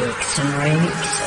Dixon Remix.